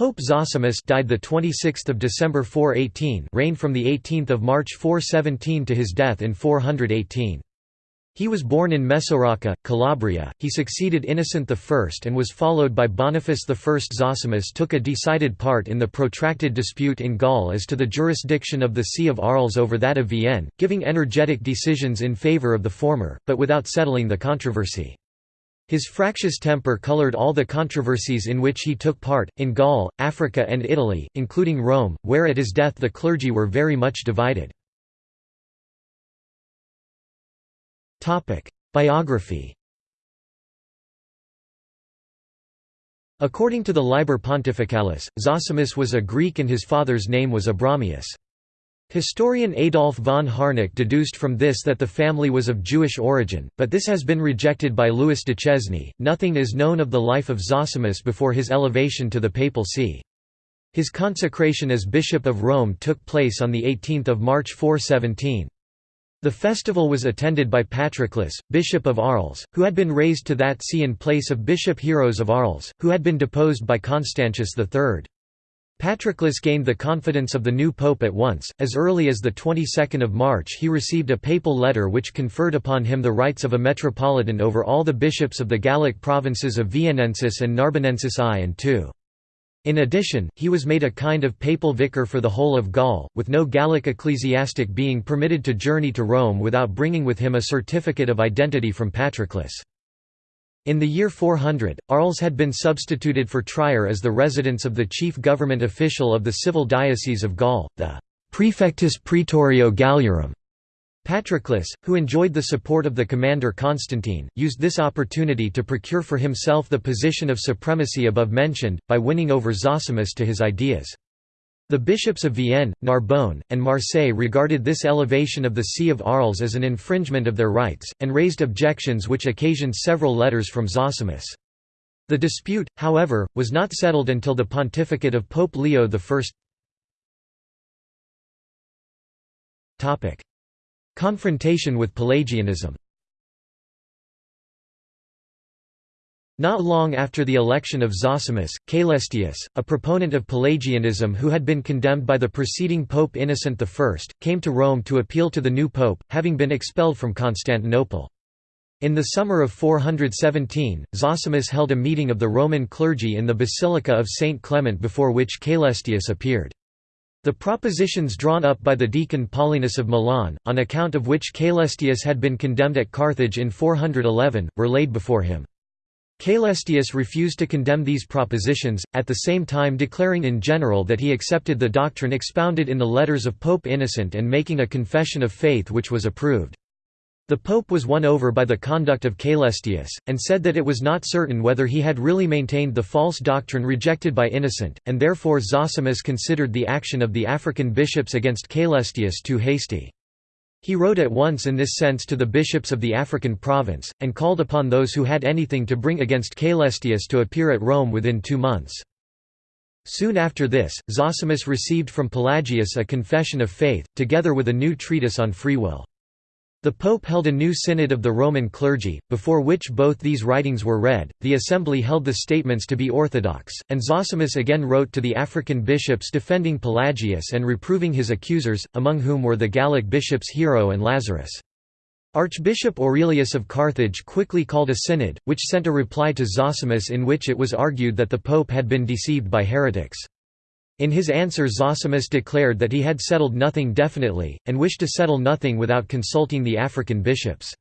Pope Zosimus died the 26th of December 418, reigned from the 18th of March 417 to his death in 418. He was born in Mesoraca, Calabria. He succeeded Innocent I and was followed by Boniface I. Zosimus took a decided part in the protracted dispute in Gaul as to the jurisdiction of the See of Arles over that of Vienne, giving energetic decisions in favour of the former, but without settling the controversy. His fractious temper colored all the controversies in which he took part, in Gaul, Africa and Italy, including Rome, where at his death the clergy were very much divided. Biography According to the Liber Pontificalis, Zosimus was a Greek and his father's name was Abramius. Historian Adolf von Harnack deduced from this that the family was of Jewish origin, but this has been rejected by Louis Duchesne. Nothing is known of the life of Zosimus before his elevation to the papal see. His consecration as Bishop of Rome took place on 18 March 417. The festival was attended by Patroclus, Bishop of Arles, who had been raised to that see in place of Bishop Hieros of Arles, who had been deposed by Constantius III. Patroclus gained the confidence of the new pope at once. As early as the 22nd of March, he received a papal letter which conferred upon him the rights of a metropolitan over all the bishops of the Gallic provinces of Viennensis and Narbonensis I and II. In addition, he was made a kind of papal vicar for the whole of Gaul, with no Gallic ecclesiastic being permitted to journey to Rome without bringing with him a certificate of identity from Patroclus. In the year 400, Arles had been substituted for Trier as the residence of the chief government official of the civil diocese of Gaul, the Prefectus Praetorio Galliarum. Patroclus, who enjoyed the support of the commander Constantine, used this opportunity to procure for himself the position of supremacy above mentioned, by winning over Zosimus to his ideas. The bishops of Vienne, Narbonne, and Marseille regarded this elevation of the See of Arles as an infringement of their rights, and raised objections which occasioned several letters from Zosimus. The dispute, however, was not settled until the pontificate of Pope Leo I. Confrontation with Pelagianism Not long after the election of Zosimus, Caelestius, a proponent of Pelagianism who had been condemned by the preceding Pope Innocent I, came to Rome to appeal to the new pope, having been expelled from Constantinople. In the summer of 417, Zosimus held a meeting of the Roman clergy in the Basilica of St. Clement before which Caelestius appeared. The propositions drawn up by the deacon Paulinus of Milan, on account of which Caelestius had been condemned at Carthage in 411, were laid before him. Caelestius refused to condemn these propositions, at the same time declaring in general that he accepted the doctrine expounded in the letters of Pope Innocent and making a confession of faith which was approved. The pope was won over by the conduct of Caelestius, and said that it was not certain whether he had really maintained the false doctrine rejected by Innocent, and therefore Zosimus considered the action of the African bishops against Caelestius too hasty. He wrote at once in this sense to the bishops of the African province, and called upon those who had anything to bring against Caelestius to appear at Rome within two months. Soon after this, Zosimus received from Pelagius a confession of faith, together with a new treatise on free will. The Pope held a new synod of the Roman clergy, before which both these writings were read. The assembly held the statements to be orthodox, and Zosimus again wrote to the African bishops defending Pelagius and reproving his accusers, among whom were the Gallic bishops Hiero and Lazarus. Archbishop Aurelius of Carthage quickly called a synod, which sent a reply to Zosimus in which it was argued that the pope had been deceived by heretics. In his answer Zosimus declared that he had settled nothing definitely, and wished to settle nothing without consulting the African bishops.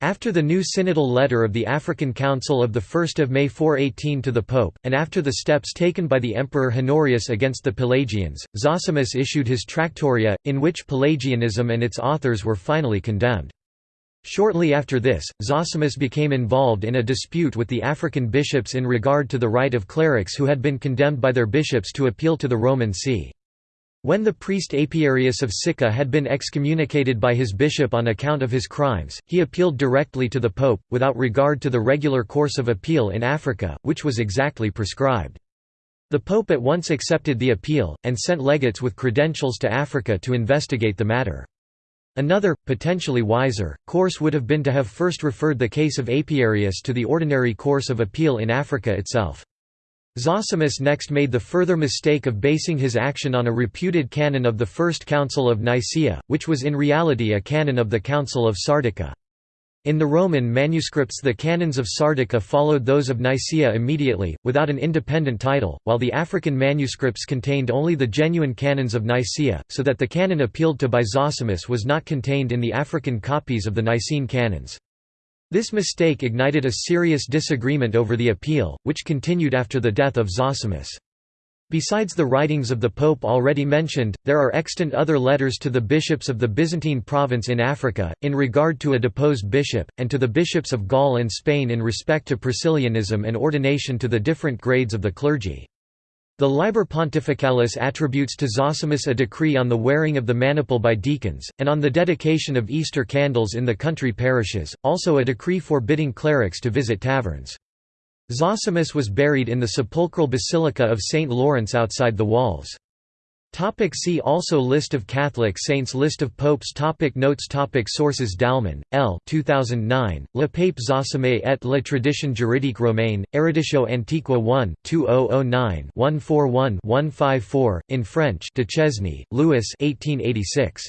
After the new synodal letter of the African Council of 1 May 418 to the Pope, and after the steps taken by the Emperor Honorius against the Pelagians, Zosimus issued his Tractoria, in which Pelagianism and its authors were finally condemned. Shortly after this, Zosimus became involved in a dispute with the African bishops in regard to the right of clerics who had been condemned by their bishops to appeal to the Roman see. When the priest Apiarius of Sicca had been excommunicated by his bishop on account of his crimes, he appealed directly to the pope, without regard to the regular course of appeal in Africa, which was exactly prescribed. The pope at once accepted the appeal, and sent legates with credentials to Africa to investigate the matter. Another, potentially wiser, course would have been to have first referred the case of Apiarius to the ordinary course of appeal in Africa itself. Zosimus next made the further mistake of basing his action on a reputed canon of the First Council of Nicaea, which was in reality a canon of the Council of Sardica. In the Roman manuscripts the canons of Sardica followed those of Nicaea immediately, without an independent title, while the African manuscripts contained only the genuine canons of Nicaea, so that the canon appealed to by Zosimus was not contained in the African copies of the Nicene canons. This mistake ignited a serious disagreement over the appeal, which continued after the death of Zosimus. Besides the writings of the Pope already mentioned, there are extant other letters to the bishops of the Byzantine province in Africa, in regard to a deposed bishop, and to the bishops of Gaul and Spain in respect to Priscillianism and ordination to the different grades of the clergy. The Liber Pontificalis attributes to Zosimus a decree on the wearing of the maniple by deacons, and on the dedication of Easter candles in the country parishes, also a decree forbidding clerics to visit taverns. Zosimus was buried in the sepulchral basilica of St. Lawrence outside the walls. Topic see also List of Catholic saints List of popes topic Notes topic Sources Dalman, L. 2009, Le Pape Zosime et la tradition juridique romaine, Eruditio Antiqua 1 2009-141-154, in French Duchesne, Louis 1886.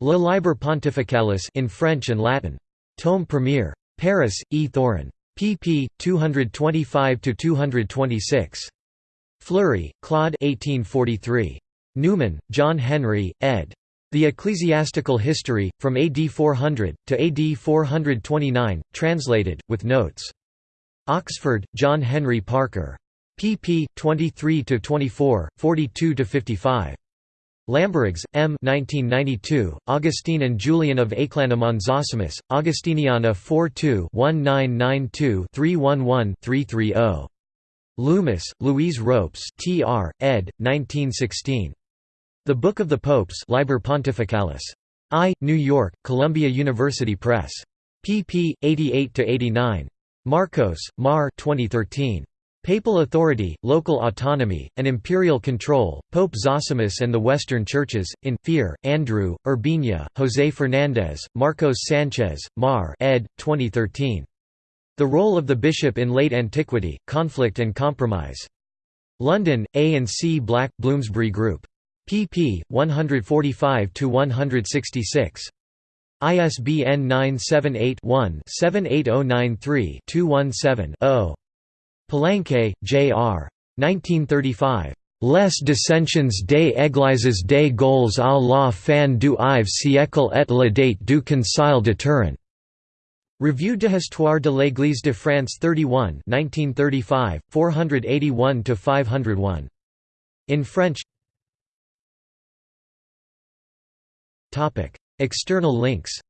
Le Liber Pontificalis in French and Latin. Tome Premier. Paris, E. Thorin pp. 225–226. Fleury, Claude 1843. Newman, John Henry, ed. The Ecclesiastical History, from AD 400, to AD 429, translated, with notes. Oxford, John Henry Parker. pp. 23–24, 42–55. Lamberigts, M. 1992, Augustine and Julian of Aeclanum Zosimus, Augustiniana 42-1992-311-330. Loomis, Louise Ropes T.R., ed., 1916. The Book of the Popes Liber Pontificalis. I, New York, Columbia University Press. pp. 88–89. Marcos, Mar 2013. Papal authority, local autonomy, and imperial control, Pope Zosimus and the Western Churches, in, Fear, Andrew, Urbina, José Fernández, Marcos Sánchez, Mar ed. 2013. The Role of the Bishop in Late Antiquity, Conflict and Compromise. London, A and C Black, Bloomsbury Group. pp. 145–166. ISBN 978 one 78093 217 0 Palanque, J.R. 1935. Les dissensions des églises des Gaules à la fin du IVe siècle et la date du Concile de Turin. Revue de de l'Église de France 31 1935, 481–501. In French External links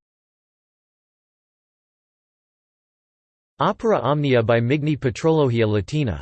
Opera Omnia by Migne Patrologia Latina